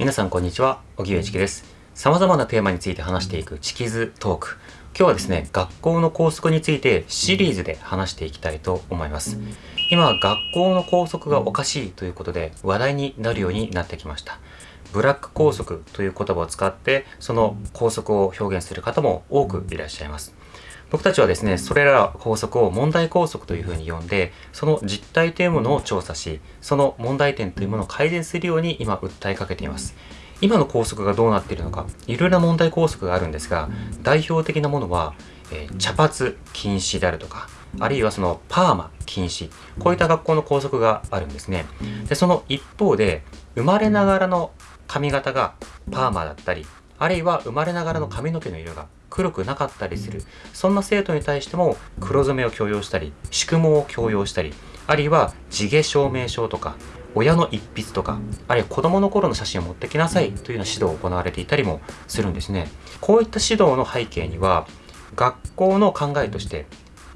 皆さんこんにちは、荻上チキです。様々なテーマについて話していくチキズトーク。今日はですね、学校の校則についてシリーズで話していきたいと思います。今、学校の校則がおかしいということで話題になるようになってきました。ブラック校則という言葉を使って、その校則を表現する方も多くいらっしゃいます。僕たちはですね、それら法則を問題校則というふうに呼んで、その実態というものを調査し、その問題点というものを改善するように今訴えかけています。今の校則がどうなっているのか、いろいろな問題校則があるんですが、代表的なものは、えー茶髪禁止であるとか、あるいはそのパーマ禁止、こういった学校の校則があるんですね。で、その一方で、生まれながらの髪型がパーマだったり、あるいは生まれながらの髪の毛の色が黒くなかったりする。そんな生徒に対しても黒染めを強要したり、宿毛を強要したり、あるいは地毛証明書とか、親の一筆とか、あるいは子供の頃の写真を持ってきなさいというような指導を行われていたりもするんですね。こういった指導の背景には、学校の考えとして、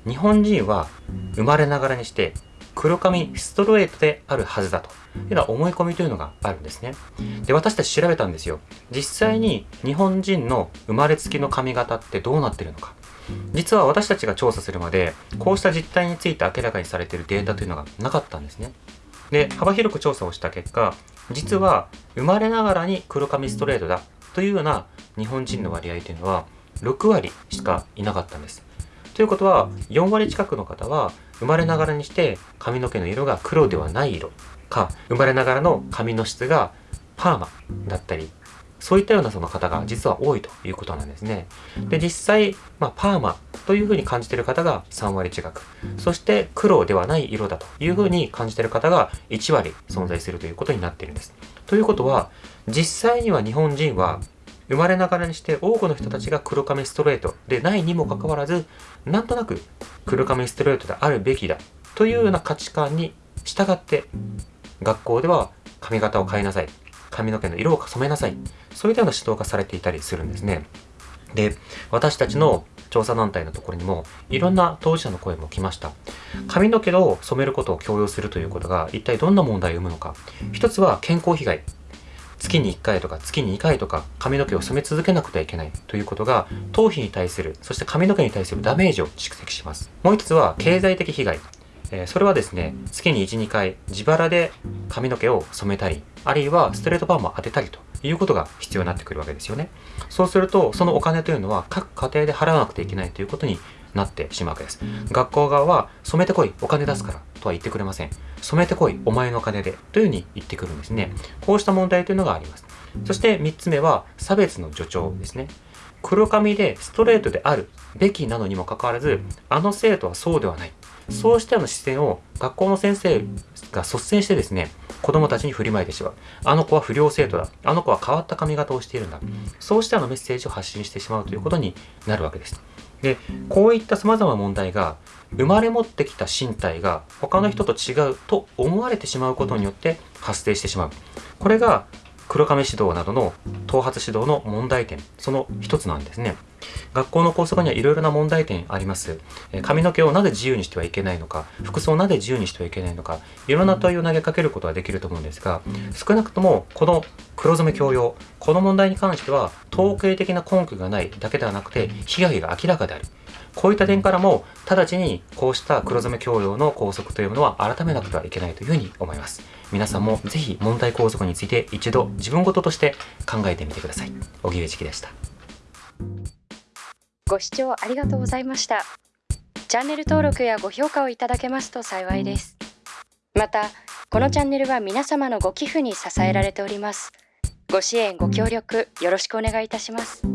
日本人は生まれながらにして黒髪ストレートであるはずだというような思い込みというのがあるんですね。で、私たち調べたんですよ。実際に日本人の生まれつきの髪型ってどうなってるのか。実は私たちが調査するまで、こうした実態について明らかにされているデータというのがなかったんですね。で、幅広く調査をした結果、実は生まれながらに黒髪ストレートだというような日本人の割合というのは6割しかいなかったんです。ということは4割近くの方は生まれながらにして髪の毛の色が黒ではない色か生まれながらの髪の質がパーマだったりそういったようなその方が実は多いということなんですね。で、実際、まあ、パーマというふうに感じている方が3割近く、そして黒ではない色だというふうに感じている方が1割存在するということになっているんです。ということは、実際には日本人は生まれながらにして多くの人たちが黒髪ストレートでないにもかかわらず、なんとなく黒髪ストレートであるべきだというような価値観に従って、学校では髪型を変えなさい。髪の毛の色を染めなさい。そういったような指導がされていたりするんですね。で、私たちの調査団体のところにもいろんな当事者の声も来ました。髪の毛を染めることを強要するということが一体どんな問題を生むのか。一つは健康被害。月に1回とか月に2回とか髪の毛を染め続けなくてはいけないということが頭皮に対する、そして髪の毛に対するダメージを蓄積します。もう一つは経済的被害。えそれはですね、月に1、2回自腹で髪の毛を染めたり、あるいはストレートパーマ当てたりということが必要になってくるわけですよね。そうすると、そのお金というのは各家庭で払わなくてはいけないということになってしまうわけです。学校側は染めてこい、お金出すからとは言ってくれません。染めてこい、お前のお金でというふうに言ってくるんですね。こうした問題というのがあります。そして3つ目は差別の助長ですね。黒髪でストレートであるべきなのにもかかわらず、あの生徒はそうではない。そうしたような視線を学校の先生が率先してですね、子供たちに振りまいてしまう。あの子は不良生徒だ。あの子は変わった髪型をしているんだ。そうしたようなメッセージを発信してしまうということになるわけです。で、こういった様々な問題が、生まれ持ってきた身体が他の人と違うと思われてしまうことによって発生してしまう。これが黒亀指導などの頭髪指導の問題点、その一つなんですね。学校の校則にはいろいろな問題点あります。え髪の毛をなぜ自由にしてはいけないのか、服装をなぜ自由にしてはいけないのか、いろんな問いを投げかけることはできると思うんですが、少なくともこの黒染め強要、この問題に関しては統計的な根拠がないだけではなくて、被害が明らかである。こういった点からも、直ちにこうした黒染め強要の校則というものは改めなくてはいけないというふうに思います。皆さんもぜひ問題校則について一度自分事として考えてみてください。荻上チキでした。ご視聴ありがとうございました。チャンネル登録やご評価をいただけますと幸いです。また、このチャンネルは皆様のご寄付に支えられております。ご支援、ご協力よろしくお願いいたします。